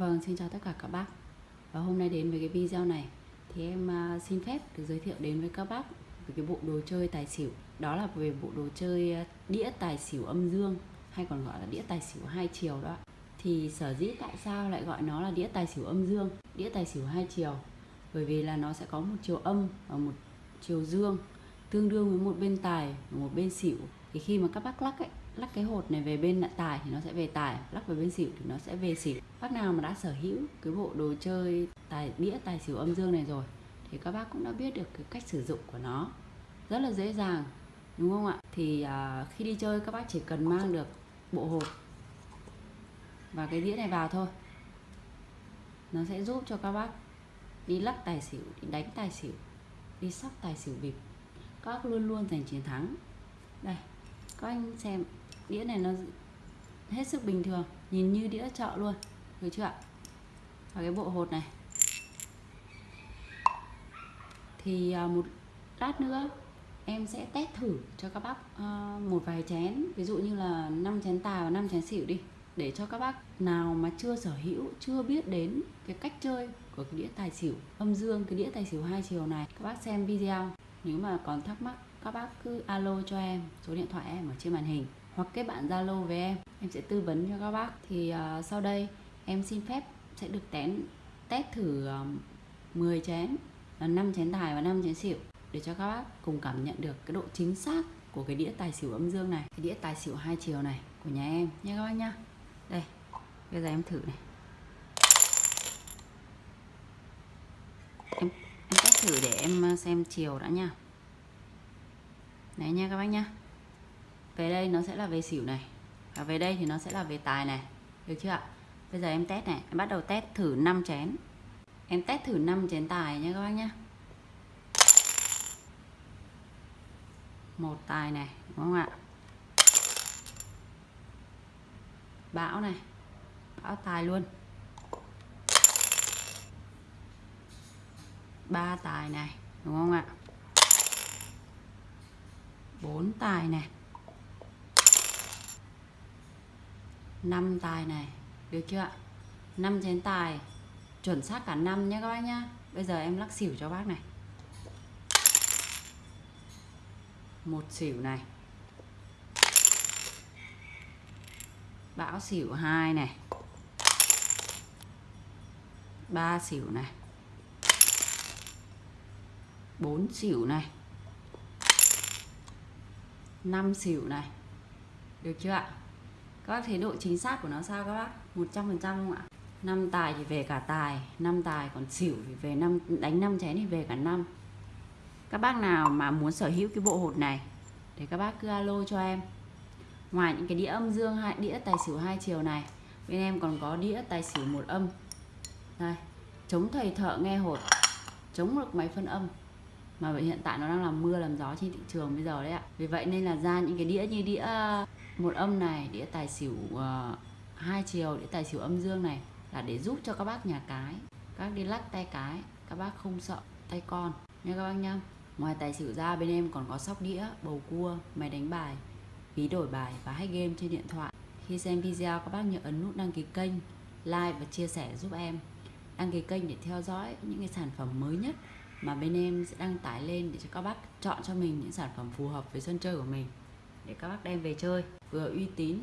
Vâng, xin chào tất cả các bác. Và hôm nay đến với cái video này Thì em à, xin phép được giới thiệu đến với các bác Về cái bộ đồ chơi tài xỉu. Đó là về bộ đồ chơi à, đĩa tài xỉu âm dương Hay còn gọi là đĩa tài xỉu hai chiều đó. Thì sở dĩ tại sao lại gọi nó là đĩa tài xỉu âm dương Đĩa tài xỉu hai chiều? Bởi vì là nó sẽ có một chiều âm và một chiều dương Tương đương với một bên tài và một bên xỉu. Thì khi mà các bác lắc ấy lắc cái hột này về bên tài thì nó sẽ về tài lắc về bên xỉu thì nó sẽ về xỉu. Bác nào mà đã sở hữu cái bộ đồ chơi tài đĩa tài xỉu âm dương này rồi thì các bác cũng đã biết được cái cách sử dụng của nó. Rất là dễ dàng đúng không ạ? Thì à, khi đi chơi các bác chỉ cần mang được bộ hột và cái đĩa này vào thôi. Nó sẽ giúp cho các bác đi lắc tài xỉu đi đánh tài xỉu đi sóc tài xỉu bịp các bác luôn luôn giành chiến thắng. Đây các anh xem, đĩa này nó hết sức bình thường, nhìn như đĩa chợ luôn, được chưa ạ? Và cái bộ hột này. Thì à, một lát nữa em sẽ test thử cho các bác à, một vài chén, ví dụ như là 5 chén tài và 5 chén xỉu đi, để cho các bác nào mà chưa sở hữu, chưa biết đến cái cách chơi của cái đĩa tài xỉu âm dương, cái đĩa tài xỉu hai chiều này, các bác xem video. Nếu mà còn thắc mắc các bác cứ alo cho em số điện thoại em ở trên màn hình hoặc kết bạn zalo với em. Em sẽ tư vấn cho các bác. Thì uh, sau đây em xin phép sẽ được tén test thử à, uh, 10 chén là 5 chén tài và 5 chén xỉu để cho các bác cùng cảm nhận được cái độ chính xác của cái đĩa tài xỉu âm dương này cái đĩa tài xỉu hai chiều này của nhà em nha các bác nhá. Đây bây giờ em thử này. Em em test thử để em à, xem chiều đã nha đấy nha các bác nhá. Về đây nó sẽ là về xỉu này. Và về đây thì nó sẽ là về tài này. Được chưa ạ? Bây giờ em test này. Em bắt đầu test thử 5 chén. Em test thử 5 chén tài nha các bác nhá. Một tài này, đúng không ạ? Bão này. Bão tài luôn. Ba tài này, đúng không ạ? Bốn tài này. Năm tài này. Được chưa ạ? Năm chén tài. Chuẩn xác cả năm nhé các bác nhá bây giờ em lắc xỉu cho bác này. Một xỉu này. Bão xỉu hai này. Ba xỉu này. Bốn xỉu này. 5 xỉu này. Được chưa ạ? Các bác thấy độ chính xác của nó sao các bác? 100% không ạ? 5 tài thì về cả tài 5 tài còn xỉu thì về năm, đánh 5 chén thì về cả năm. Các bác nào mà muốn sở hữu cái bộ hột này, để các bác cứ alo cho em. Ngoài những cái đĩa âm dương hai, đĩa tài xỉu hai chiều này, bên em còn có đĩa tài xỉu một âm. Đây, chống thầy thợ nghe hột, chống được máy phân âm mà hiện tại nó đang làm mưa làm gió trên thị trường bây giờ đấy ạ. Vì vậy nên là ra những cái đĩa như đĩa ờ, một âm này đĩa tài xỉu uh, hai chiều đĩa tài xỉu âm dương này là để giúp cho các bác nhà cái các đi lắc tay cái các bác không sợ tay con. Nha các bác nhá. Ngoài tài xỉu ra bên em còn có sóc đĩa bầu cua máy đánh bài ví đổi bài và hack game trên điện thoại. Khi xem video các bác nhớ ấn nút đăng ký kênh like và chia sẻ giúp em. Đăng ký kênh để theo dõi những cái sản phẩm mới nhất mà bên em sẽ đăng tải lên để cho các bác chọn cho mình những sản phẩm phù hợp với sân chơi của mình, để các bác đem về chơi. Vừa uy tín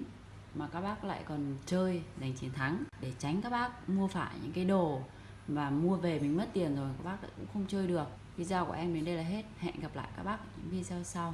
mà các bác lại còn chơi, giành chiến thắng. Để tránh các bác mua phải những cái đồ và mua về mình mất tiền rồi, các bác cũng không chơi được. Video của em đến đây là hết. Hẹn gặp lại các bác ở những video sau.